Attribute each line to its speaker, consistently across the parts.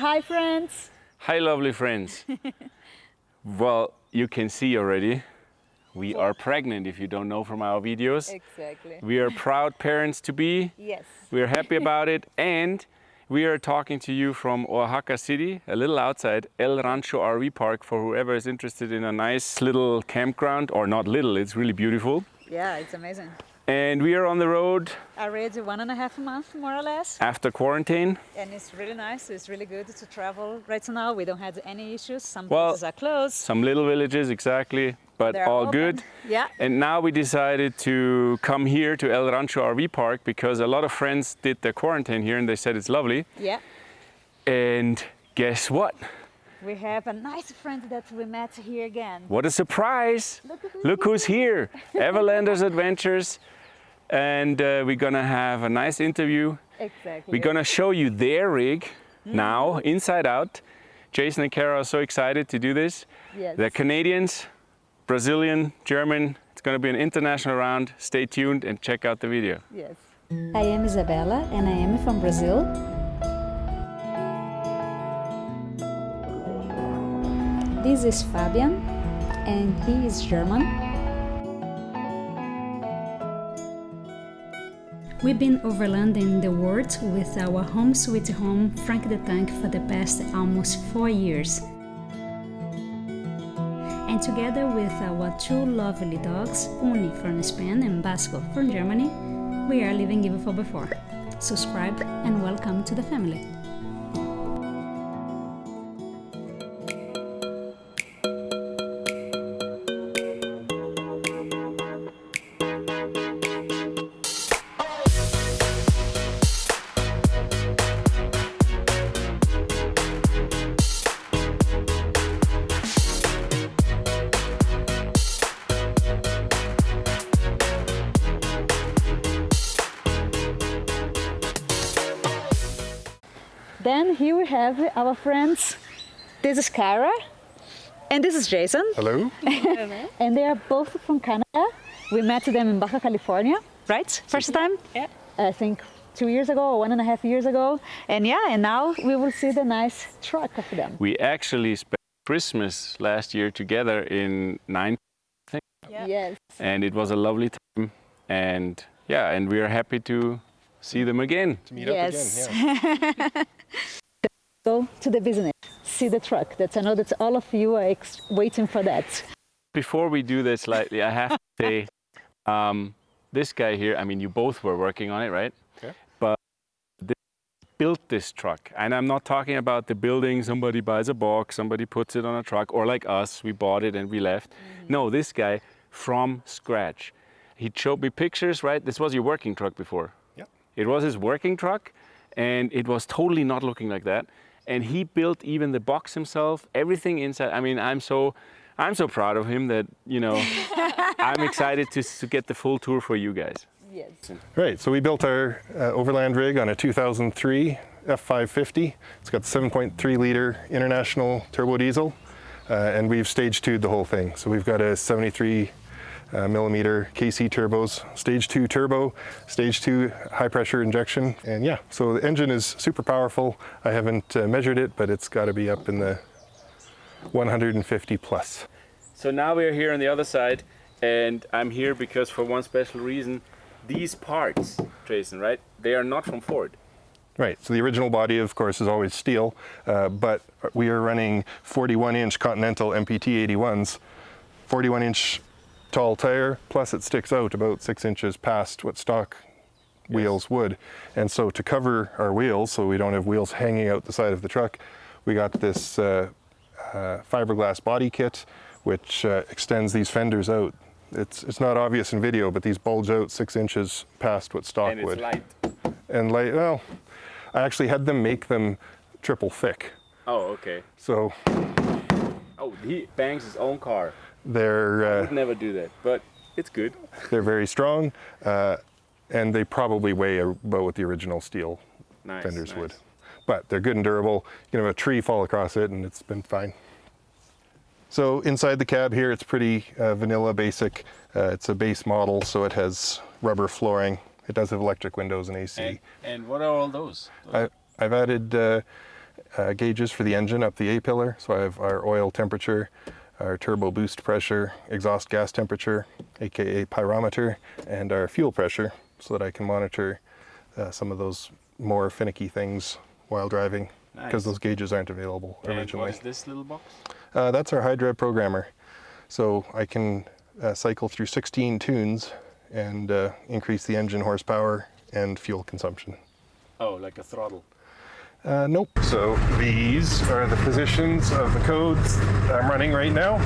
Speaker 1: Hi, friends.
Speaker 2: Hi, lovely friends. well, you can see already, we are pregnant if you don't know from our videos.
Speaker 1: Exactly.
Speaker 2: We are proud parents to be.
Speaker 1: Yes.
Speaker 2: We are happy about it. And we are talking to you from Oaxaca City, a little outside El Rancho RV Park for whoever is interested in a nice little campground, or not little, it's really beautiful.
Speaker 1: Yeah, it's amazing.
Speaker 2: And we are on the road
Speaker 1: Already one and a half a month, more or less.
Speaker 2: after quarantine.
Speaker 1: And it's really nice. It's really good to travel right now. We don't have any issues. Some
Speaker 2: Well,
Speaker 1: places are closed.
Speaker 2: Some little villages, exactly, but
Speaker 1: They're
Speaker 2: all
Speaker 1: open.
Speaker 2: good.
Speaker 1: Yeah.
Speaker 2: And now we decided to come here to El Rancho RV Park because a lot of friends did their quarantine here and they said it's lovely.
Speaker 1: Yeah.
Speaker 2: And guess what?
Speaker 1: We have a nice friend that we met here again.
Speaker 2: What a surprise!
Speaker 1: Look
Speaker 2: Look who's here! Everlanders Adventures. And uh, we're gonna have a nice interview.
Speaker 1: Exactly.
Speaker 2: We're gonna show you their rig
Speaker 1: Mm.
Speaker 2: now, inside out. Jason and Kara are so excited to do this.
Speaker 1: Yes.
Speaker 2: They're Canadians, Brazilian, German. It's gonna be an international round. Stay tuned and check out the video.
Speaker 1: Yes.
Speaker 3: I am Isabella and I am from Brazil. This is Fabian and he is German. We've been overlanding the world with our home sweet home Frank the Tank for the past almost four years. And together with our two lovely dogs, Uni from Spain and Basco from Germany, we are living even for before. Subscribe and welcome to the family.
Speaker 1: Then here we have our friends. This is Kara and this is Jason.
Speaker 4: Hello?
Speaker 1: And they are both from Canada. We met them in Baja California, right? First time?
Speaker 5: Yeah.
Speaker 1: I think two years ago or one and a half years ago. And yeah, and now we will see the nice truck of them.
Speaker 2: We actually spent Christmas last year together in nine,
Speaker 5: Yeah.
Speaker 1: Yes.
Speaker 2: and it was a lovely time. And yeah, and we are happy to see them again.
Speaker 4: To meet
Speaker 1: Yes.
Speaker 4: up again. Yeah.
Speaker 1: Go to the business, see the truck. That's I know that all of you are ex- waiting for that.
Speaker 2: Before we do this slightly, I have to say, um, this guy here, I mean, you both were working on it, right?
Speaker 4: Okay.
Speaker 2: But they built this truck. And I'm not talking about the building, somebody buys a box, somebody puts it on a truck, or like us, we bought it and we left. No, this guy from scratch. He showed me pictures, right? This was your working truck before.
Speaker 4: Yep.
Speaker 2: It was his working truck, and it was totally not looking like that. And he built even the box himself, everything inside. I mean, I'm so, I'm so proud of him that you know, I'm excited to, to get the full tour for you guys.
Speaker 1: Yes.
Speaker 4: Right, so we built our uh, overland rig on a 2003 F550. It's got 7.3 liter international turbo diesel, uh, and we've stage twoed the whole thing. So we've got a 73 uh, millimeter KC turbos, stage two turbo, stage two high pressure injection, and yeah, so the engine is super powerful. I haven't uh, measured it, but it's got to be up in the 150 plus.
Speaker 2: So now we're here on the other side, and I'm here because for one special reason, these parts, Jason, right? They are not from Ford.
Speaker 4: Right, so the original body, of course, is always steel, uh, but we are running 41 inch Continental MPT 81s, 41 inch tall tire, plus it sticks out about six inches past what stock wheels would. And so to cover our wheels, so we don't have wheels hanging out the side of the truck, we got this uh, uh, fiberglass body kit, which uh, extends these fenders out. It's, it's not obvious in video, but these bulge out six inches past what stock
Speaker 2: and it's
Speaker 4: would
Speaker 2: light.
Speaker 4: and like well i actually had them make them triple thick
Speaker 2: Oh, okay.
Speaker 4: so
Speaker 2: Oh, he bangs his own car.
Speaker 4: They're uh,
Speaker 2: Would never do that, but it's good.
Speaker 4: they're very strong uh, and they probably weigh about what the original steel
Speaker 2: Nice.
Speaker 4: fenders
Speaker 2: nice.
Speaker 4: would but they're good and durable you can have a tree fall across it and it's been fine so inside the cab here it's pretty uh, vanilla basic uh, it's a base model so it has rubber flooring it does have electric windows and ac
Speaker 2: And, and what are all those?
Speaker 4: I, I've added uh, uh, gauges for the engine up the A-pillar. So I have our oil temperature, our turbo boost pressure, exhaust gas temperature, aka pyrometer, and our fuel pressure so that I can monitor uh, some of those more finicky things while driving because
Speaker 2: Nice.
Speaker 4: those gauges aren't available
Speaker 2: And
Speaker 4: originally.
Speaker 2: what is this little box?
Speaker 4: Uh, that's our HydRev programmer. So I can uh, cycle through 16 tunes and uh, increase the engine horsepower and fuel consumption.
Speaker 2: Oh, like a throttle.
Speaker 4: Uh, nope. So these are the positions of the codes I'm running right now.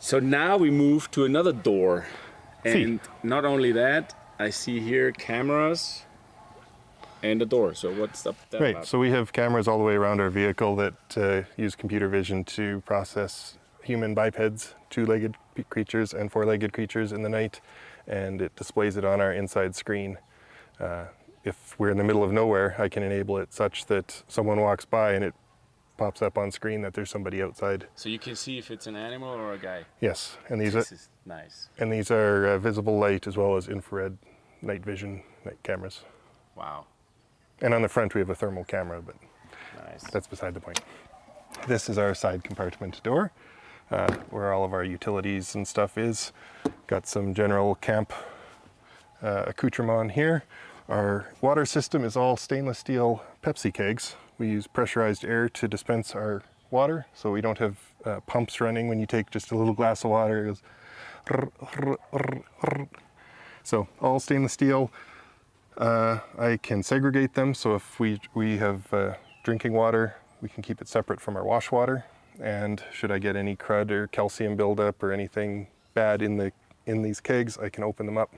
Speaker 2: So now we move to another door.
Speaker 4: See.
Speaker 2: And not only that, I see here cameras and a door. So what's up that
Speaker 4: Right.
Speaker 2: about?
Speaker 4: So we have cameras all the way around our vehicle that uh, use computer vision to process human bipeds, two-legged creatures and four-legged creatures in the night, and it displays it on our inside screen. Uh, if we're in the middle of nowhere, I can enable it such that someone walks by and it pops up on screen that there's somebody outside.
Speaker 2: So you can see if it's an animal or a guy.
Speaker 4: Yes, and these are,
Speaker 2: This is nice.
Speaker 4: and these are uh, visible light as well as infrared night vision night cameras.
Speaker 2: Wow.
Speaker 4: And on the front we have a thermal camera, but
Speaker 2: Nice.
Speaker 4: that's beside the point. This is our side compartment door, uh, where all of our utilities and stuff is. Got some general camp uh, accoutrement here. Our water system is all stainless steel Pepsi kegs. We use pressurized air to dispense our water, so we don't have uh, pumps running when you take just a little glass of water. So all stainless steel. Uh, I can segregate them, so if we, we have uh, drinking water, we can keep it separate from our wash water. And should I get any crud or calcium buildup or anything bad in, the, in these kegs, I can open them up,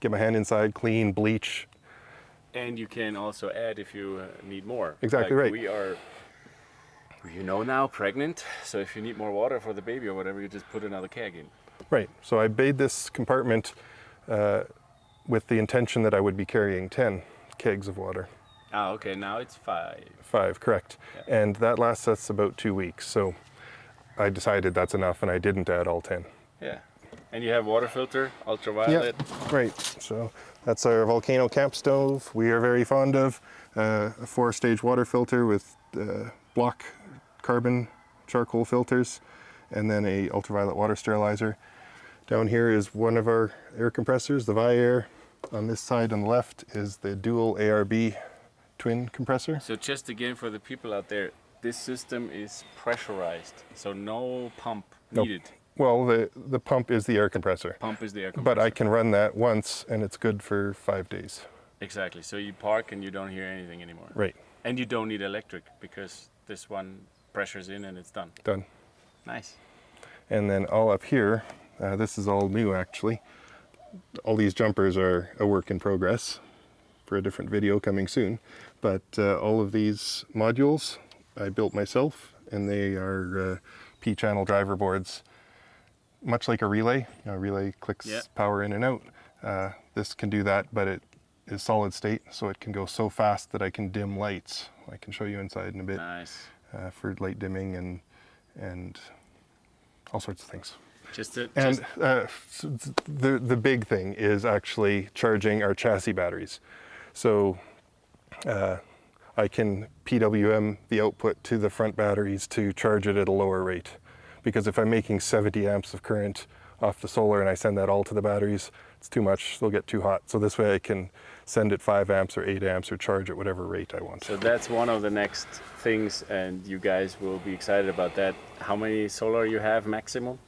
Speaker 4: get my hand inside, clean, bleach.
Speaker 2: And you can also add if you uh, need more.
Speaker 4: Exactly
Speaker 2: Like,
Speaker 4: right.
Speaker 2: We are, you know now, pregnant. So if you need more water for the baby or whatever, you just put another keg in.
Speaker 4: Right, so I made this compartment uh, with the intention that I would be carrying 10 kegs of water.
Speaker 2: Ah, okay. Now it's five.
Speaker 4: Five, correct. And that lasts us about two weeks. So I decided that's enough and I didn't add all 10.
Speaker 2: Yeah. And you have water filter, ultraviolet.
Speaker 4: right. So that's our volcano camp stove. We are very fond of uh, a four-stage water filter with uh, block carbon charcoal filters, and then a ultraviolet water sterilizer. Down here is one of our air compressors, the Viair. On this side on the left is the dual ARB twin compressor.
Speaker 2: So just again for the people out there, this system is pressurized, so no pump needed. Nope.
Speaker 4: Well, the, the pump is the air compressor,
Speaker 2: Pump is the air compressor.
Speaker 4: but I can run that once and it's good for five days.
Speaker 2: Exactly. So you park and you don't hear anything anymore.
Speaker 4: Right,
Speaker 2: And you don't need electric because this one pressures in and it's done.
Speaker 4: done.
Speaker 2: Nice.
Speaker 4: And then all up here, uh, this is all new actually. All these jumpers are a work in progress for a different video coming soon. But uh, all of these modules I built myself and they are uh, P-channel driver boards. Much like a relay, you know, a relay clicks
Speaker 2: Yeah.
Speaker 4: power in and out. Uh, this can do that, but it is solid state, so it can go so fast that I can dim lights. I can show you inside in a bit
Speaker 2: Nice.
Speaker 4: uh, for light dimming and and all sorts of things.
Speaker 2: Just to,
Speaker 4: And
Speaker 2: just,
Speaker 4: uh, the the big thing is actually charging our chassis batteries. So uh, I can PWM the output to the front batteries to charge it at a lower rate. Because if I'm making 70 amps of current off the solar and I send that all to the batteries, it's too much. They'll get too hot. So this way I can send it 5 amps or 8 amps or charge at whatever rate I want.
Speaker 2: so that's one of the next things, and you guys will be excited about that. How many solar you have maximum?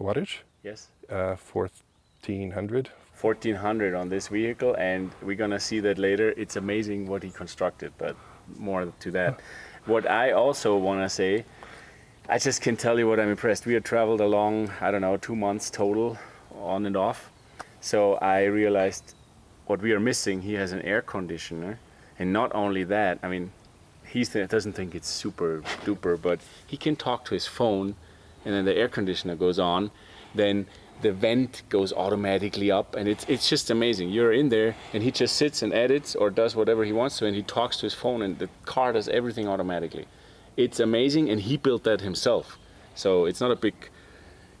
Speaker 4: Wattage?
Speaker 2: Yes.
Speaker 4: Uh, 1400.
Speaker 2: 1400 on this vehicle and we're gonna see that later it's amazing what he constructed but more to that what i also want to say i just can tell you what i'm impressed we have traveled along i don't know two months total on and off so i realized what we are missing he has an air conditioner and not only that i mean he doesn't think it's super duper but he can talk to his phone and then the air conditioner goes on then the vent goes automatically up and it's it's just amazing. You're in there and he just sits and edits or does whatever he wants to and he talks to his phone and the car does everything automatically. It's amazing and he built that himself. So it's not a big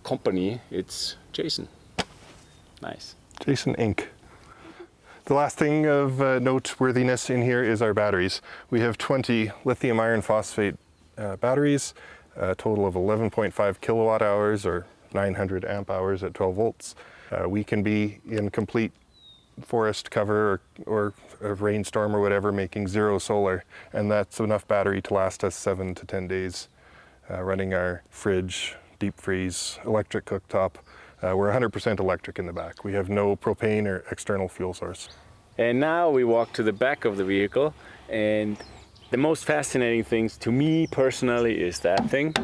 Speaker 2: company it's jason. Nice.
Speaker 4: Jason Inc. The last thing of uh, noteworthiness in here is our batteries. We have 20 lithium iron phosphate uh, batteries, a total of 11.5 kilowatt hours or 900 amp hours at 12 volts. Uh, we can be in complete forest cover or, or a rainstorm or whatever making zero solar and that's enough battery to last us seven to 10 days uh, running our fridge, deep freeze, electric cooktop. Uh, we're 100% electric in the back. We have no propane or external fuel source.
Speaker 2: And now we walk to the back of the vehicle and the most fascinating things to me personally is that thing.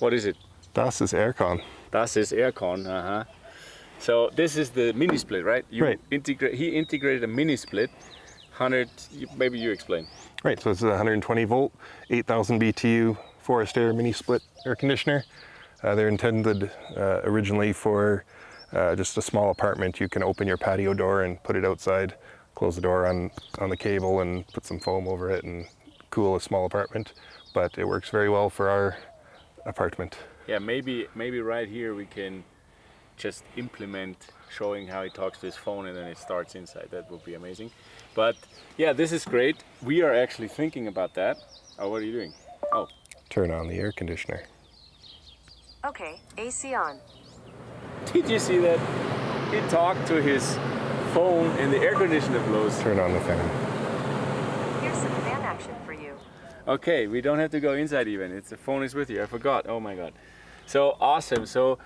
Speaker 2: What is it?
Speaker 4: Das is aircon.
Speaker 2: Das ist aircon, uh-huh. So this is the mini split, right? You
Speaker 4: Right.
Speaker 2: integrate he integrated a mini split 100 maybe you explain.
Speaker 4: Right, so this is a 120 volt, 8,000 BTU forest air mini split air conditioner. Uh, they're intended uh, originally for uh, just a small apartment. You can open your patio door and put it outside, close the door on, on the cable and put some foam over it and cool a small apartment. But it works very well for our apartment.
Speaker 2: Yeah, maybe maybe right here we can just implement showing how he talks to his phone and then it starts inside. That would be amazing. But yeah, this is great. We are actually thinking about that. Oh, what are you doing? Oh,
Speaker 4: Turn on the air conditioner.
Speaker 5: Okay, AC on.
Speaker 2: did you see that? He talked to his phone and the air conditioner blows.
Speaker 4: Turn on the fan.
Speaker 5: Here's some fan action for you.
Speaker 2: Okay, we don't have to go inside even. It's the phone is with you. I forgot. Oh my god. So awesome. So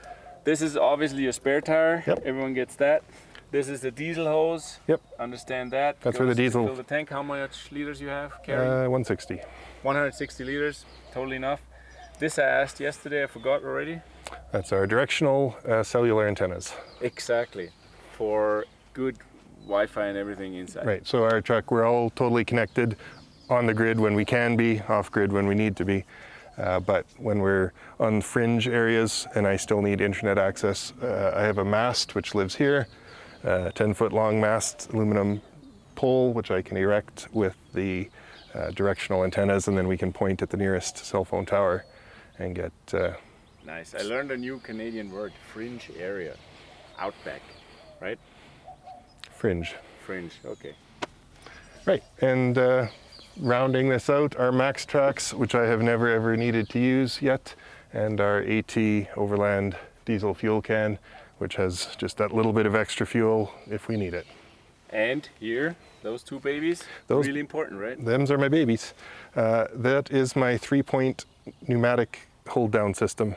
Speaker 2: this is obviously your spare tire.
Speaker 4: Yep.
Speaker 2: Everyone gets that. This is the diesel hose.
Speaker 4: Yep.
Speaker 2: Understand that.
Speaker 4: That's where the diesel-
Speaker 2: Fill the tank. How much liters you have? Carry?
Speaker 4: Uh, 160.
Speaker 2: 160 liters. Totally enough. This I asked yesterday. I forgot already.
Speaker 4: That's our directional uh, cellular antennas.
Speaker 2: Exactly. For good Wi-Fi and everything inside.
Speaker 4: Right, so our truck, we're all totally connected on the grid when we can be, off grid when we need to be. Uh, but when we're on fringe areas and I still need internet access, uh, I have a mast which lives here, a 10 foot long mast aluminum pole which I can erect with the uh, directional antennas and then we can point at the nearest cell phone tower and get uh,
Speaker 2: Nice. I learned a new Canadian word. Fringe area. Outback. Right?
Speaker 4: Fringe.
Speaker 2: Fringe. Okay.
Speaker 4: Right, and uh, rounding this out, are MAXTRAX, which I have never ever needed to use yet, and our AT Overland diesel fuel can, which has just that little bit of extra fuel if we need it.
Speaker 2: And here, those two babies,
Speaker 4: Those-
Speaker 2: really important, right?
Speaker 4: Them's are my babies. Uh, that is my three-point pneumatic hold-down system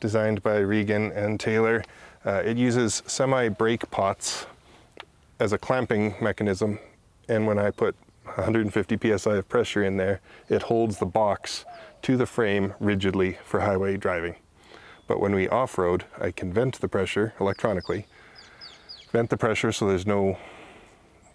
Speaker 4: designed by Regan and Taylor. Uh, it uses semi-brake pots as a clamping mechanism, and when I put 150 psi of pressure in there, it holds the box to the frame rigidly for highway driving. But when we off-road, I can vent the pressure electronically, vent the pressure so there's no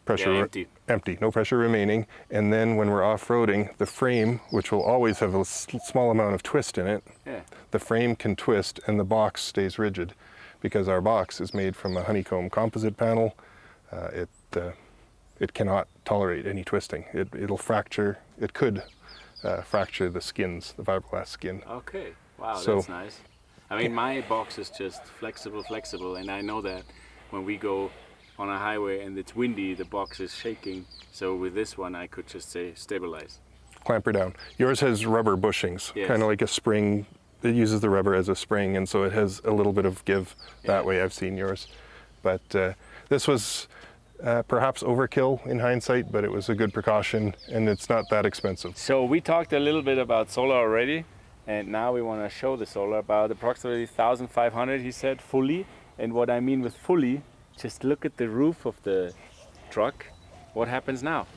Speaker 4: pressure
Speaker 2: Yeah, empty.
Speaker 4: empty, no pressure remaining. And then when we're off-roading, the frame, which will always have a small amount of twist in it,
Speaker 2: Yeah.
Speaker 4: the frame can twist and the box stays rigid because our box is made from a honeycomb composite panel. Uh, it, uh, it cannot tolerate any twisting. It, it'll fracture, it could uh, fracture the skins, the fiberglass skin.
Speaker 2: Okay. Wow,
Speaker 4: So-
Speaker 2: that's nice. I mean, my box is just flexible, flexible, and I know that when we go on a highway and it's windy, the box is shaking. So with this one, I could just say stabilize.
Speaker 4: Clamper down. Yours has rubber bushings,
Speaker 2: Yes.
Speaker 4: kind of like a spring. It uses the rubber as a spring, and so it has a little bit of give that way. I've seen yours. But uh, this was uh, perhaps overkill in hindsight, but it was a good precaution, and it's not that expensive.
Speaker 2: So we talked a little bit about solar already, and now we want to show the solar about approximately 1,500. He said fully, and what I mean with fully, just look at the roof of the truck. What happens now?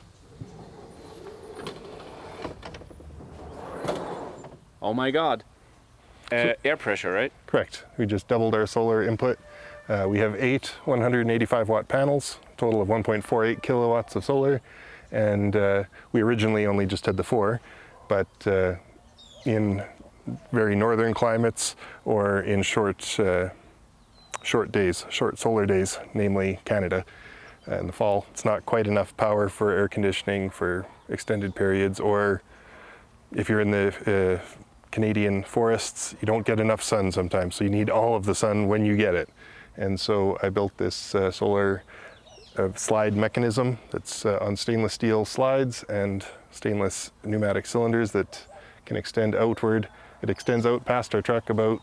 Speaker 2: Oh my God! Uh, air pressure, right?
Speaker 4: Correct. We just doubled our solar input. Uh, we have eight 185 watt panels, total of 1.48 kilowatts of solar, and uh, we originally only just had the four, but uh, in very northern climates or in short uh, short days, short solar days, namely Canada. Uh, in the fall, it's not quite enough power for air conditioning for extended periods, or if you're in the uh, Canadian forests, you don't get enough sun sometimes, so you need all of the sun when you get it. And so I built this uh, solar uh, slide mechanism that's uh, on stainless steel slides and stainless pneumatic cylinders that can extend outward. It extends out past our truck about,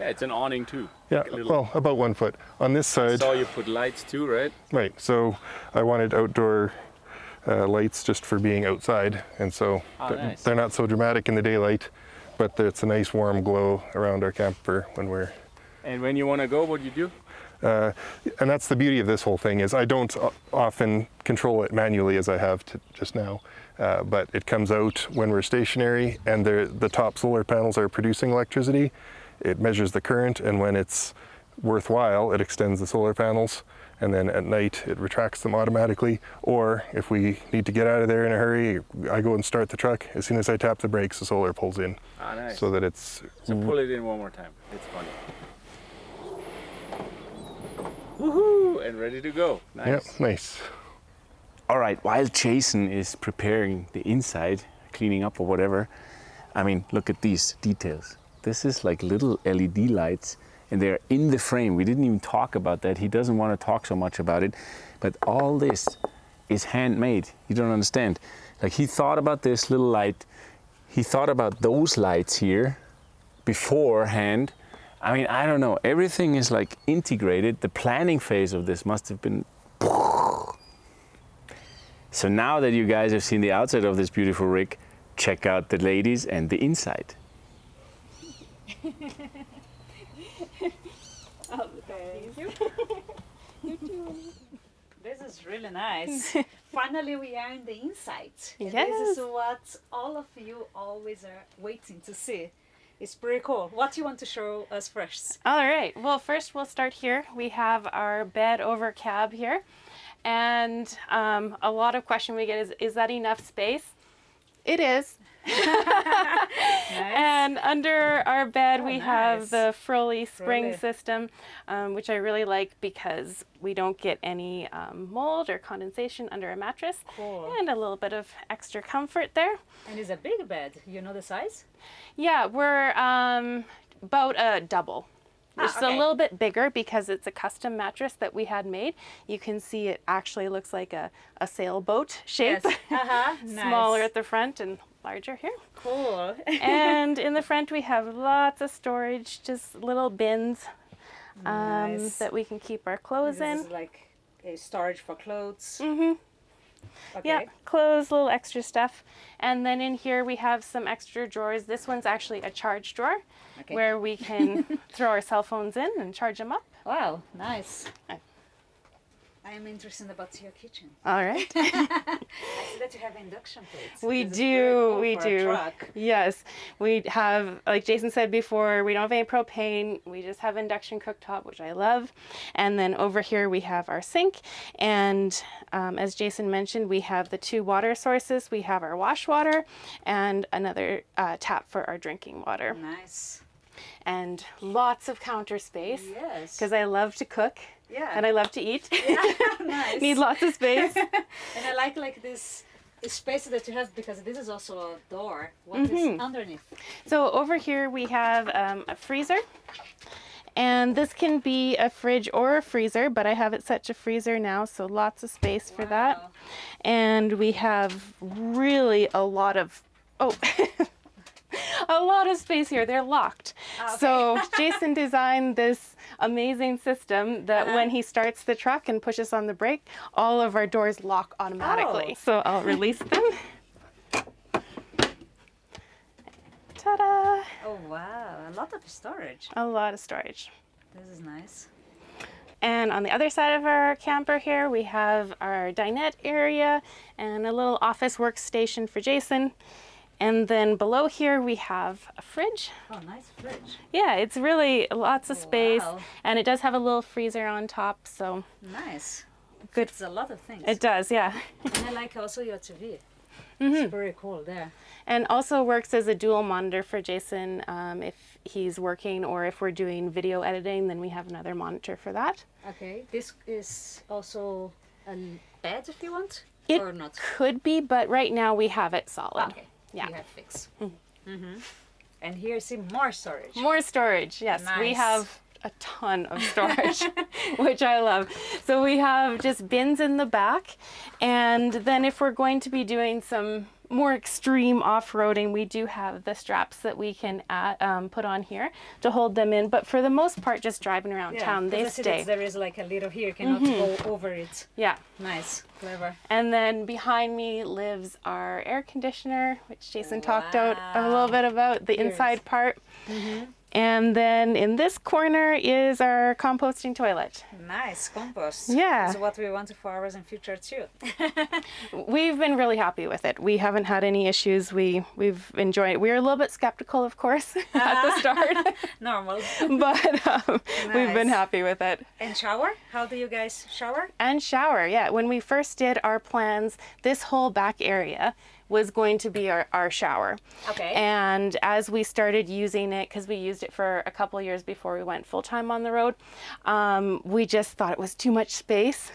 Speaker 2: Yeah, it's an awning too.
Speaker 4: yeah,
Speaker 2: Like
Speaker 4: well, about one foot. On this
Speaker 2: I
Speaker 4: side,
Speaker 2: saw you put lights too, right?
Speaker 4: right, so I wanted outdoor uh, lights just for being outside, and so
Speaker 2: Oh,
Speaker 4: they're,
Speaker 2: nice.
Speaker 4: they're not so dramatic in the daylight, but it's a nice warm glow around our camper when we're
Speaker 2: And when you want to go, what do you do?
Speaker 4: Uh, and that's the beauty of this whole thing is I don't often control it manually as I have to just now, uh, but it comes out when we're stationary and the the top solar panels are producing electricity. It measures the current, and when it's worthwhile, it extends the solar panels. And then at night, it retracts them automatically. Or if we need to get out of there in a hurry, I go and start the truck. As soon as I tap the brakes, the solar pulls in,
Speaker 2: Ah, nice.
Speaker 4: so that it's
Speaker 2: So pull it in one more time. It's funny. Woohoo! And ready to go. Nice.
Speaker 4: yeah, nice.
Speaker 2: All right, while Jason is preparing the inside, cleaning up or whatever, I mean, look at these details. This is like little LED lights and they're in the frame. We didn't even talk about that. He doesn't want to talk so much about it, but all this is handmade. You don't understand. Like he thought about this little light, he thought about those lights here beforehand. I mean, I don't know. Everything is like integrated. The planning phase of this must have been so now that you guys have seen the outside of this beautiful rig, check out the ladies and the inside. oh, thank you.
Speaker 1: This is really nice. Finally, we are in the inside. And This is what all of you always are waiting to see. It's pretty cool. What do you want to show us first?
Speaker 6: All right. Well, first we'll start here. We have our bed over cab here. And um, a lot of question we get is, is that enough space? It is. And under our bed, we
Speaker 1: Oh, nice.
Speaker 6: have the Froli spring
Speaker 1: Froli.
Speaker 6: system, um, which I really like because we don't get any um, mold or condensation under a mattress.
Speaker 1: Cool.
Speaker 6: And a little bit of extra comfort there.
Speaker 1: And it's a big bed. You know the size?
Speaker 6: Yeah, we're um, about a double. It's
Speaker 1: Ah, okay.
Speaker 6: a little bit bigger because it's a custom mattress that we had made. You can see it actually looks like a, a sailboat shape.
Speaker 1: Uh-huh.
Speaker 6: Smaller
Speaker 1: Nice.
Speaker 6: at the front and larger here.
Speaker 1: Cool.
Speaker 6: and in the front we have lots of storage, just little bins um,
Speaker 1: Nice.
Speaker 6: that we can keep our clothes
Speaker 1: this
Speaker 6: in.
Speaker 1: is like a storage for clothes.
Speaker 6: Mm-hmm.
Speaker 1: Okay.
Speaker 6: Yeah, clothes, little extra stuff. And then in here we have some extra drawers. This one's actually a charge drawer
Speaker 1: Okay.
Speaker 6: where we can throw our cell phones in and charge them up.
Speaker 1: Wow, nice.
Speaker 6: I-
Speaker 1: am interested about your kitchen.
Speaker 6: All right.
Speaker 1: I see that you have induction plates.
Speaker 6: We
Speaker 1: This
Speaker 6: do,
Speaker 1: cool
Speaker 6: we do. Yes, we have, like Jason said before, we don't have any propane. We just have induction cooktop, which I love. And then over here we have our sink. And um, as Jason mentioned, we have the two water sources. We have our wash water and another uh, tap for our drinking water.
Speaker 1: Nice.
Speaker 6: And lots of counter space
Speaker 1: Yes.
Speaker 6: because I love to cook
Speaker 1: yeah.
Speaker 6: and I love to eat.
Speaker 1: nice.
Speaker 6: Need lots of space.
Speaker 1: And I like like this space that you have because this is also a door. What is
Speaker 6: Mm-hmm.
Speaker 1: underneath?
Speaker 6: So over here we have um, a freezer. And this can be a fridge or a freezer, but I have it set to freezer now, so lots of space for that. And we have really a lot of, oh, a lot of space here. They're locked.
Speaker 1: Ah,
Speaker 6: So Jason designed this amazing system that
Speaker 1: Uh-huh.
Speaker 6: when he starts the truck and pushes on the brake, all of our doors lock automatically.
Speaker 1: Oh.
Speaker 6: So I'll release them. Ta-da!
Speaker 1: Oh wow, a lot of storage.
Speaker 6: A lot of storage.
Speaker 1: This is nice.
Speaker 6: And on the other side of our camper here, we have our dinette area and a little office workstation for Jason. And then below here, we have a fridge.
Speaker 1: Oh, nice fridge.
Speaker 6: Yeah, it's really lots of space.
Speaker 1: Wow.
Speaker 6: And it does have a little freezer on top, so
Speaker 1: Nice.
Speaker 6: good.
Speaker 1: It's a lot of things.
Speaker 6: It does, yeah.
Speaker 1: and I like also your TV. It's very cool there.
Speaker 6: and also works as a dual monitor for Jason um, if he's working or if we're doing video editing, then we have another monitor for that.
Speaker 1: Okay, this is also a bed if you want,
Speaker 6: It
Speaker 1: or not.
Speaker 6: could be, but right now we have it solid.
Speaker 1: Okay,
Speaker 6: Yeah.
Speaker 1: you have fixed. Mm-hmm. And here, see more storage.
Speaker 6: More storage, yes. We have a ton of storage, which I love. So we have just bins in the back, and then if we're going to be doing some more extreme off-roading, we do have the straps that we can add, um, put on here to hold them in. But for the most part, just driving around town, they
Speaker 1: I see that
Speaker 6: stay.
Speaker 1: There is like a little here, you cannot go over it.
Speaker 6: Yeah.
Speaker 1: Nice, clever.
Speaker 6: And then behind me lives our air conditioner, which Jason talked out a little bit about, the inside part. And then in this corner is our composting toilet.
Speaker 1: Nice compost.
Speaker 6: Yeah.
Speaker 1: That's what we want for ours in future too.
Speaker 6: We've been really happy with it. We haven't had any issues. We we've enjoyed it. We were a little bit skeptical, of course, at the start,
Speaker 1: Normal.
Speaker 6: but um, we've been happy with it.
Speaker 1: and shower? How do you guys shower?
Speaker 6: And shower, yeah. When we first did our plans, this whole back area was going to be our, our shower.
Speaker 1: Okay.
Speaker 6: And as we started using it, because we used it for a couple years before we went full time on the road, um, we just thought it was too much space.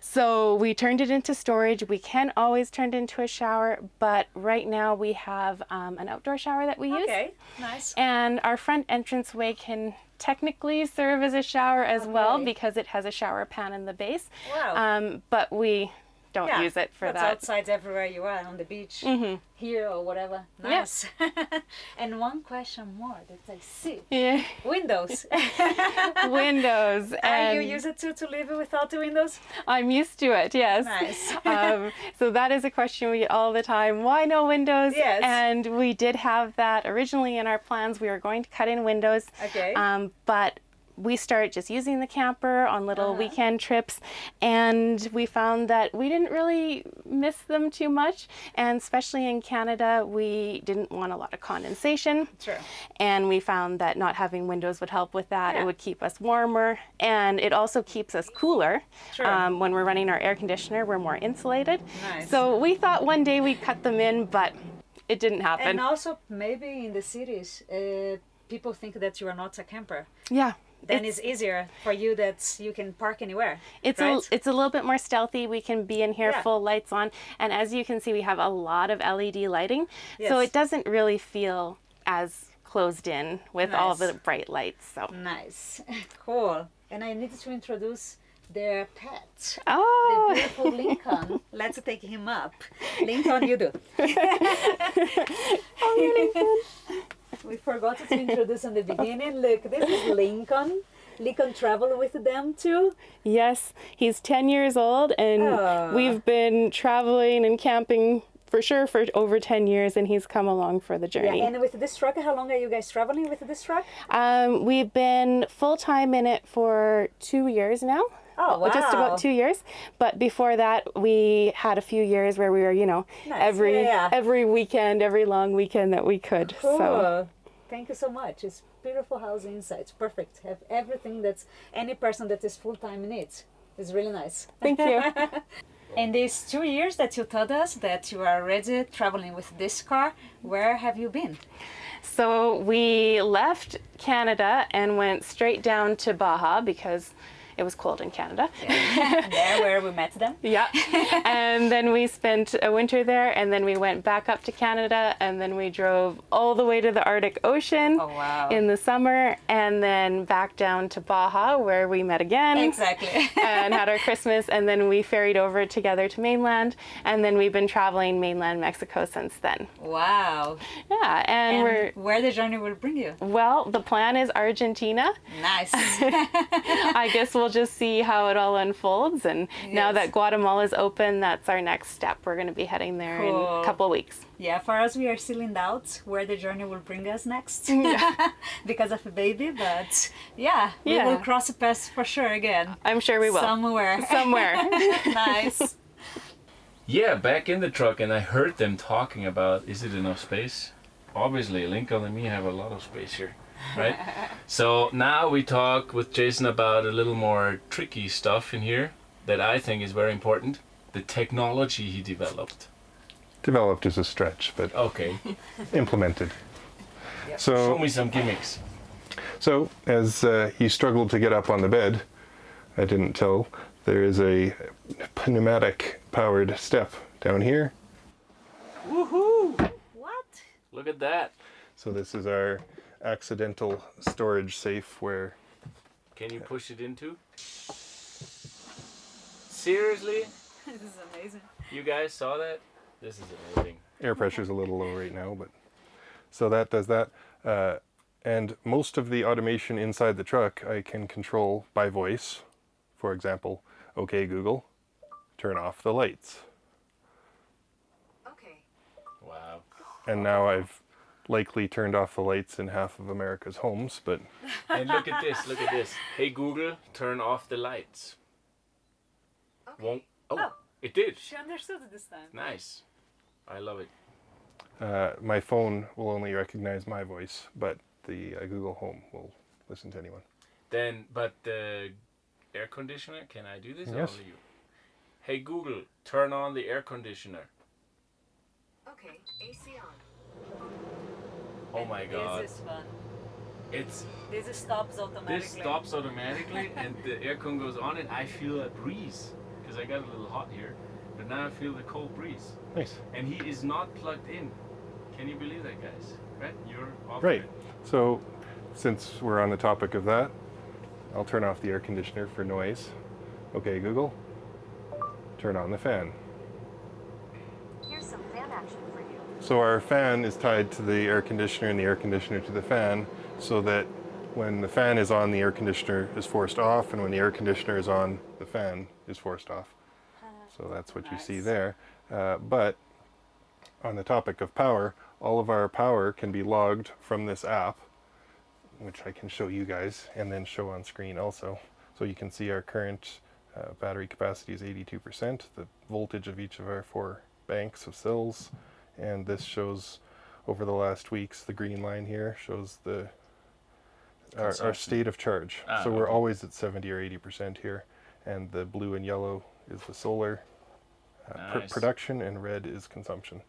Speaker 6: So we turned it into storage. We can always turn it into a shower, but right now we have um, an outdoor shower that we use.
Speaker 1: Okay, nice.
Speaker 6: And our front entranceway can technically serve as a shower as well because it has a shower pan in the base.
Speaker 1: Wow.
Speaker 6: Um, but we don't
Speaker 1: yeah,
Speaker 6: use it for that. Mm-hmm.
Speaker 1: outside everywhere you are, on the beach, here or whatever. Nice. and one question more that I see.
Speaker 6: Yeah.
Speaker 1: Windows.
Speaker 6: Windows.
Speaker 1: Are
Speaker 6: and
Speaker 1: you use it too to live without the windows?
Speaker 6: I'm used to it, yes.
Speaker 1: Nice.
Speaker 6: um, so that is a question we get all the time. Why no windows?
Speaker 1: Yes.
Speaker 6: And we did have that originally in our plans. We were going to cut in windows.
Speaker 1: Okay.
Speaker 6: Um, but we started just using the camper on little
Speaker 1: Uh-huh.
Speaker 6: weekend trips, and we found that we didn't really miss them too much. And especially in Canada, we didn't want a lot of condensation.
Speaker 1: True.
Speaker 6: And we found that not having windows would help with that.
Speaker 1: Yeah.
Speaker 6: It would keep us warmer, and it also keeps us cooler.
Speaker 1: Sure.
Speaker 6: Um, when we're running our air conditioner, we're more insulated.
Speaker 1: Nice.
Speaker 6: So we thought one day we'd cut them in, but it didn't happen.
Speaker 1: And also, maybe in the cities, uh, people think that you are not a camper.
Speaker 6: yeah.
Speaker 1: Then it's, easier for you that you can park anywhere.
Speaker 6: It's
Speaker 1: right?
Speaker 6: a it's a little bit more stealthy. We can be in here
Speaker 1: Yeah.
Speaker 6: full lights on, and as you can see, we have a lot of LED lighting, so it doesn't really feel as closed in with all the bright lights. So
Speaker 1: nice, cool. And I needed to introduce their pet.
Speaker 6: oh,
Speaker 1: The beautiful Lincoln. Let's take him up. Lincoln, you do. oh, Lincoln. we forgot to introduce in the beginning. Look, this is Lincoln. Lincoln traveled with them too.
Speaker 6: yes, he's ten years old, and
Speaker 1: Aw.
Speaker 6: we've been traveling and camping for sure for over ten years, and he's come along for the journey.
Speaker 1: Yeah, and with this truck, how long are you guys traveling with this truck?
Speaker 6: Um, we've been full time in it for two years now.
Speaker 1: Oh,
Speaker 6: Well, Just about two years. But before that, we had a few years where we were, you know,
Speaker 1: Nice.
Speaker 6: every
Speaker 1: Yeah.
Speaker 6: every weekend, every long weekend that we could.
Speaker 1: Cool.
Speaker 6: So
Speaker 1: Thank you so much. It's beautiful house inside. It's perfect. Have everything that's any person that is full time needs. It's really nice.
Speaker 6: thank you.
Speaker 1: In these two years that you told us that you are already traveling with this car, where have you been?
Speaker 6: so we left Canada and went straight down to Baja because it was cold in Canada.
Speaker 1: there, where we met them.
Speaker 6: Yeah. and then we spent a winter there and then we went back up to Canada and then we drove all the way to the Arctic Ocean
Speaker 1: Oh, wow.
Speaker 6: in the summer and then back down to Baja where we met again.
Speaker 1: Exactly.
Speaker 6: and had our Christmas and then we ferried over together to mainland and then we've been traveling mainland Mexico since then.
Speaker 1: wow.
Speaker 6: Yeah, and,
Speaker 1: And
Speaker 6: we're
Speaker 1: where the journey will bring you?
Speaker 6: well, the plan is Argentina.
Speaker 1: Nice.
Speaker 6: I guess we'll just see how it all unfolds and now
Speaker 1: Yes.
Speaker 6: that Guatemala's open, that's our next step. We're going to be heading there in a couple of weeks.
Speaker 1: yeah, for us, we are still in doubt where the journey will bring us next because of a baby, but yeah, we will cross the path for sure again.
Speaker 6: I'm sure we will.
Speaker 1: Somewhere.
Speaker 6: Somewhere.
Speaker 1: nice.
Speaker 2: Yeah, back in the truck, and I heard them talking about is it enough space? Obviously, Lincoln and me have a lot of space here, right? so now we talk with Jason about a little more tricky stuff in here that I think is very important the technology he developed.
Speaker 4: Developed is a stretch, but
Speaker 2: Okay.
Speaker 4: implemented.
Speaker 2: Show
Speaker 4: So, show
Speaker 2: me some gimmicks.
Speaker 4: so as uh, he struggled to get up on the bed, I didn't tell, there is a pneumatic powered step down here.
Speaker 2: Woohoo!
Speaker 1: What?
Speaker 2: Look at that.
Speaker 4: So this is our accidental storage safe where
Speaker 2: Can you push it into? Seriously?
Speaker 1: this is amazing.
Speaker 2: You guys saw that? This is amazing.
Speaker 4: air pressure's a little low right now, but so that does that. Uh, and most of the automation inside the truck I can control by voice. For example, okay Google, turn off the lights.
Speaker 5: Okay.
Speaker 2: Wow.
Speaker 4: And now I've likely turned off the lights in half of America's homes, but
Speaker 2: And look at this, look at this. Hey Google, turn off the lights.
Speaker 5: Okay.
Speaker 2: Won't. Oh,
Speaker 1: Oh.
Speaker 2: it did.
Speaker 1: She understood it this time.
Speaker 2: Nice. I love it.
Speaker 4: uh, my phone will only recognize my voice, but the uh, Google Home will listen to anyone.
Speaker 2: Then, but the air conditioner, can I do this?
Speaker 4: Yes.
Speaker 2: only you? Hey Google, turn on the air conditioner.
Speaker 5: Okay. AC on.
Speaker 2: Oh my god.
Speaker 1: This is fun.
Speaker 2: It's
Speaker 1: This stops automatically.
Speaker 2: this stops automatically and the aircon goes on and I feel a breeze because I got a little hot here, but now I feel the cold breeze.
Speaker 4: Nice.
Speaker 2: And he is not plugged in. Can you believe that, guys? Right? You're off
Speaker 4: Right.
Speaker 2: grid.
Speaker 4: So, since we're on the topic of that, I'll turn off the air conditioner for noise. Okay, Google, turn on the fan.
Speaker 5: Here's some fan action for you.
Speaker 4: So our fan is tied to the air conditioner and the air conditioner to the fan so that when the fan is on, the air conditioner is forced off, and when the air conditioner is on, the fan is forced off. So that's what you see there. Uh, but on the topic of power, all of our power can be logged from this app, which I can show you guys and then show on screen also. So you can see our current uh, battery capacity is 82%, the voltage of each of our four banks of cells, and this shows over the last weeks, the green line here shows the our, our state of charge.
Speaker 2: Ah,
Speaker 4: so we're
Speaker 2: okay.
Speaker 4: always at 70 or 80% here, and the blue and yellow is the solar uh, pr- production, and red is consumption.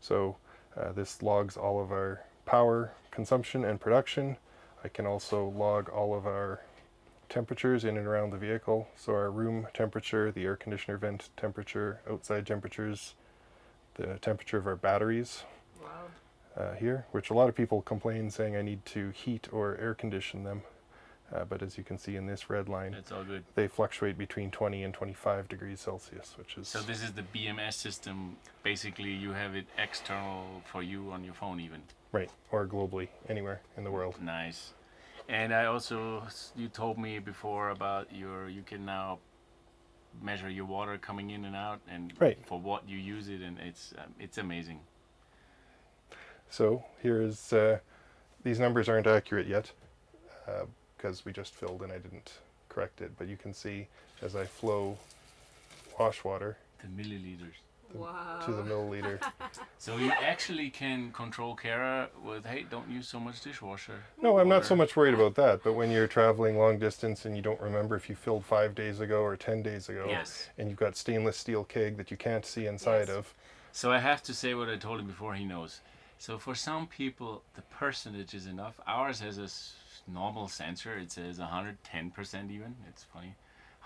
Speaker 4: So uh, this logs all of our power consumption and production. I can also log all of our temperatures in and around the vehicle. So our room temperature, the air conditioner vent temperature, outside temperatures, the temperature of our batteries
Speaker 1: Wow.
Speaker 4: uh, here, which a lot of people complain saying I need to heat or air condition them. Uh, but as you can see in this red line,
Speaker 2: It's all good.
Speaker 4: they fluctuate between 20 and 25 degrees Celsius, which is
Speaker 2: So this is the BMS system. Basically, you have it external for you on your phone, even.
Speaker 4: right, or globally, anywhere in the world.
Speaker 2: Nice. And I also, you told me before about your, you can now measure your water coming in and out, and
Speaker 4: Right.
Speaker 2: for what you use it, and it's um, it's amazing.
Speaker 4: So here is, uh, these numbers aren't accurate yet because we just filled and I didn't correct it, but you can see as I flow wash water
Speaker 2: The milliliters.
Speaker 1: Wow.
Speaker 4: to the milliliter.
Speaker 2: So you actually can control Kara with, hey, don't use so much dishwasher.
Speaker 4: No, I'm not so much worried about that, but when you're traveling long distance and you don't remember if you filled five days ago or 10 days ago,
Speaker 2: Yes.
Speaker 4: and you've got stainless steel keg that you can't see inside
Speaker 1: Yes.
Speaker 4: of,
Speaker 2: So I have to say what I told him before he knows. So for some people, the percentage is enough. Ours has a normal sensor. It says 110% even. It's funny.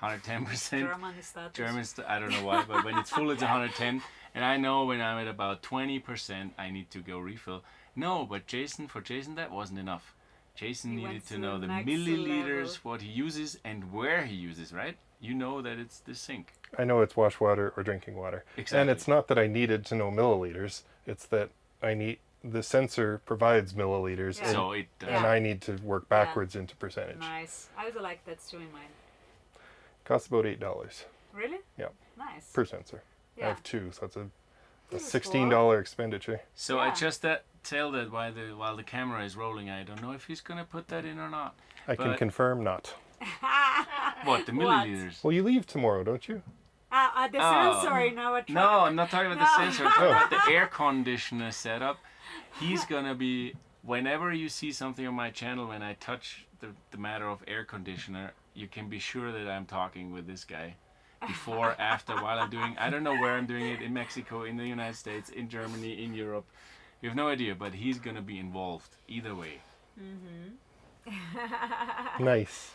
Speaker 2: 110%.
Speaker 1: German status.
Speaker 2: German, st- I don't know why, but when it's full, it's 110. And I know when I'm at about 20%, I need to go refill. No, but Jason, for Jason, that wasn't enough. Jason
Speaker 1: He
Speaker 2: needed to
Speaker 1: to
Speaker 2: know
Speaker 1: the
Speaker 2: the milliliters,
Speaker 1: level.
Speaker 2: what he uses, and where he uses, right? You know that it's the sink.
Speaker 4: I know it's wash water or drinking water.
Speaker 2: Exactly.
Speaker 4: And it's not that I needed to know milliliters, it's that I need the sensor provides milliliters
Speaker 1: Yeah.
Speaker 4: and,
Speaker 2: So it does.
Speaker 4: and
Speaker 1: Yeah.
Speaker 4: I need to work backwards into percentage.
Speaker 1: Nice. I also like that too in mine.
Speaker 4: Costs about eight dollars
Speaker 1: Really?
Speaker 4: Yep.
Speaker 1: Nice.
Speaker 4: per sensor.
Speaker 1: Yeah.
Speaker 4: I have two, so that's a, a sixteen dollar expenditure.
Speaker 2: So I just that tell that while the while the camera is rolling, I don't know if he's gonna put that in or not.
Speaker 4: I can confirm not.
Speaker 2: What the
Speaker 1: What?
Speaker 2: milliliters?
Speaker 4: Well, you leave tomorrow, don't you?
Speaker 1: Ah, uh, the
Speaker 2: Oh.
Speaker 1: sensor in our truck.
Speaker 2: No, I'm not talking about the sensor. I'm talking about the air conditioner setup. He's gonna be whenever you see something on my channel when I touch the, the matter of air conditioner, you can be sure that I'm talking with this guy before, after, while I'm doing. I don't know where I'm doing it in Mexico, in the United States, in Germany, in Europe. You have no idea, but he's gonna be involved either way. Mm-hmm.
Speaker 4: Nice.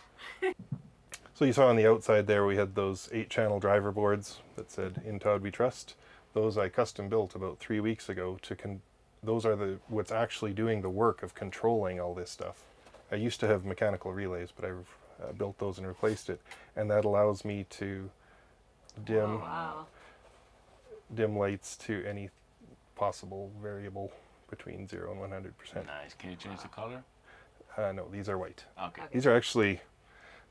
Speaker 4: So you saw on the outside there we had those eight channel driver boards that said in Todd we trust. Those I custom built about three weeks ago to con- those are the what's actually doing the work of controlling all this stuff. I used to have mechanical relays, but I've uh, built those and replaced it, and that allows me to dim
Speaker 1: Wow.
Speaker 4: dim lights to any possible variable between zero and one hundred percent.
Speaker 2: Nice. Can you change the color?
Speaker 4: Uh, no, these are white.
Speaker 2: Okay.
Speaker 1: Okay.
Speaker 4: These are actually,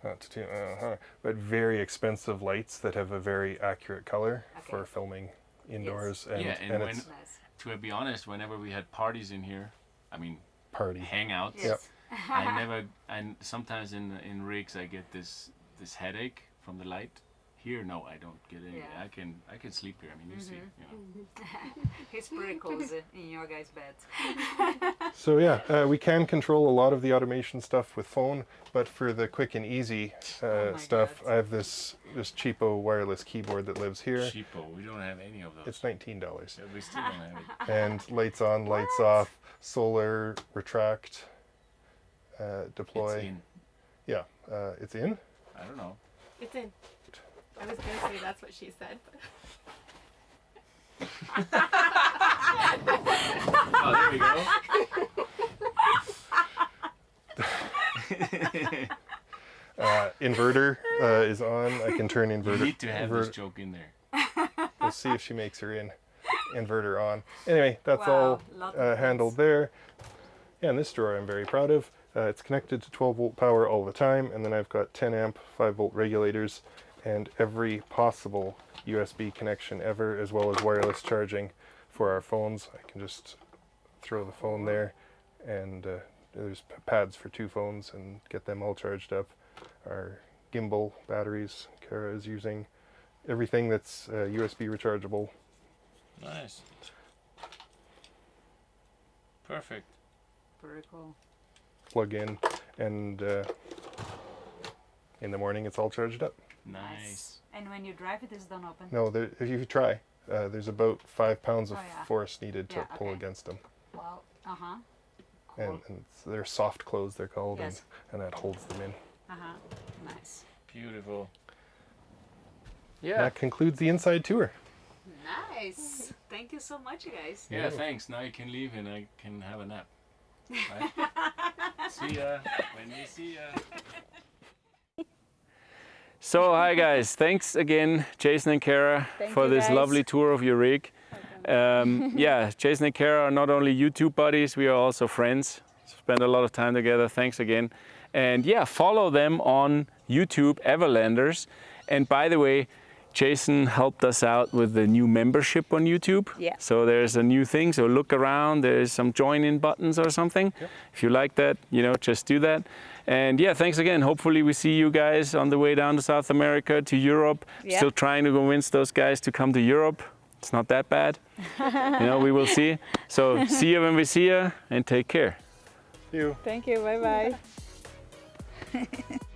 Speaker 4: not to, too- uh, but very expensive lights that have a very accurate color for filming indoors and,
Speaker 2: Yeah, and
Speaker 4: and
Speaker 2: when-
Speaker 4: it's
Speaker 1: Nice.
Speaker 2: To be honest, whenever we had parties in here, I mean
Speaker 4: party.
Speaker 2: hangouts,
Speaker 4: Yep.
Speaker 2: I never. And sometimes in in rigs I get this this headache from the light. Here, no, I don't get any.
Speaker 1: Yeah.
Speaker 2: I can I can sleep here. I mean, you see, you know.
Speaker 1: It's pretty cozy in your guys' bed.
Speaker 4: So yeah, uh, we can control a lot of the automation stuff with phone, but for the quick and easy uh,
Speaker 1: Oh
Speaker 4: stuff,
Speaker 1: God.
Speaker 4: I have this this cheapo wireless keyboard that lives here.
Speaker 2: cheapo. We don't have any of those.
Speaker 4: It's nineteen dollars,
Speaker 2: Yeah, we still don't have it.
Speaker 4: and lights on, lights off, solar, retract, uh, deploy.
Speaker 2: It's in.
Speaker 4: Yeah, uh, it's in.
Speaker 2: I don't know.
Speaker 6: It's in. I was gonna say that's what she said. But
Speaker 2: Oh, there we go.
Speaker 4: Uh, inverter uh, is on. I can turn
Speaker 2: You
Speaker 4: inverter.
Speaker 2: need to have this joke in there.
Speaker 4: We'll see if she makes her in. Inverter on. Anyway, that's
Speaker 1: Wow,
Speaker 4: all uh, handled there. Yeah, and this drawer I'm very proud of. Uh, it's connected to 12 volt power all the time, and then I've got 10 amp 5 volt regulators and every possible USB connection ever, as well as wireless charging for our phones. I can just throw the phone there, and uh, there's pads for two phones and get them all charged up. Our gimbal batteries, Kara is using everything that's uh, USB rechargeable.
Speaker 2: Nice. Perfect.
Speaker 1: Very cool.
Speaker 4: Plug in, and uh, in the morning it's all charged up.
Speaker 2: Nice.
Speaker 1: And when you drive it, it, is done open.
Speaker 4: No, there, if you try, uh, there's about five pounds of
Speaker 1: Oh, yeah.
Speaker 4: force needed to
Speaker 1: Yeah,
Speaker 4: pull
Speaker 1: okay.
Speaker 4: against them,
Speaker 1: Well, Uh huh.
Speaker 4: and,
Speaker 1: Cool.
Speaker 4: and it's- they're soft close, They're called,
Speaker 1: Yes.
Speaker 4: and, and that holds them in.
Speaker 1: Uh huh. Nice.
Speaker 2: Beautiful. Yeah.
Speaker 4: That concludes the inside tour.
Speaker 1: Nice. Thank you so much, you guys.
Speaker 2: Yeah, thanks. Now you can leave and I can have a nap. Right? See ya when we see ya. So, hi guys. Thanks again, Jason and Kara,
Speaker 6: Thank
Speaker 2: for this
Speaker 6: guys.
Speaker 2: lovely tour of your rig. Um, yeah, Jason and Kara are not only YouTube buddies, we are also friends. Spend a lot of time together. Thanks again. And yeah, follow them on YouTube, Everlanders. And by the way, Jason helped us out with the new membership on YouTube.
Speaker 6: Yeah.
Speaker 2: So there's a new thing. So look around. There's some join in buttons or something. If you like that, you know, just do that. And yeah, thanks again. Hopefully we see you guys on the way down to South America, to Europe.
Speaker 6: Yeah.
Speaker 2: Still trying to convince those guys to come to Europe. It's not that bad. you know, we will see. So see you when we see you and take care.
Speaker 4: You.
Speaker 6: Thank you. Bye bye.